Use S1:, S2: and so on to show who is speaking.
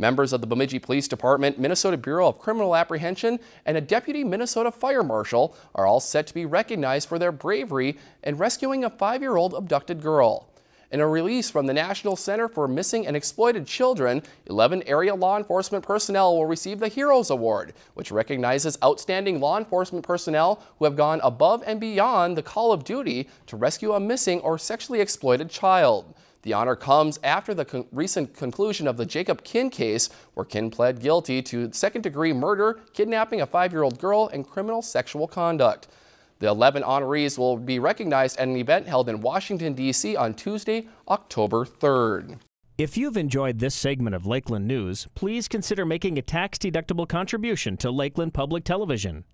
S1: Members of the Bemidji Police Department, Minnesota Bureau of Criminal Apprehension, and a Deputy Minnesota Fire Marshal are all set to be recognized for their bravery in rescuing a five-year-old abducted girl. In a release from the National Center for Missing and Exploited Children, 11 area law enforcement personnel will receive the Heroes Award, which recognizes outstanding law enforcement personnel who have gone above and beyond the call of duty to rescue a missing or sexually exploited child. The honor comes after the con recent conclusion of the Jacob Kinn case, where Kinn pled guilty to second-degree murder, kidnapping a five-year-old girl, and criminal sexual conduct. The 11 honorees will be recognized at an event held in Washington, D.C. on Tuesday, October 3rd.
S2: If you've enjoyed this segment of Lakeland News, please consider making a tax-deductible contribution to Lakeland Public Television.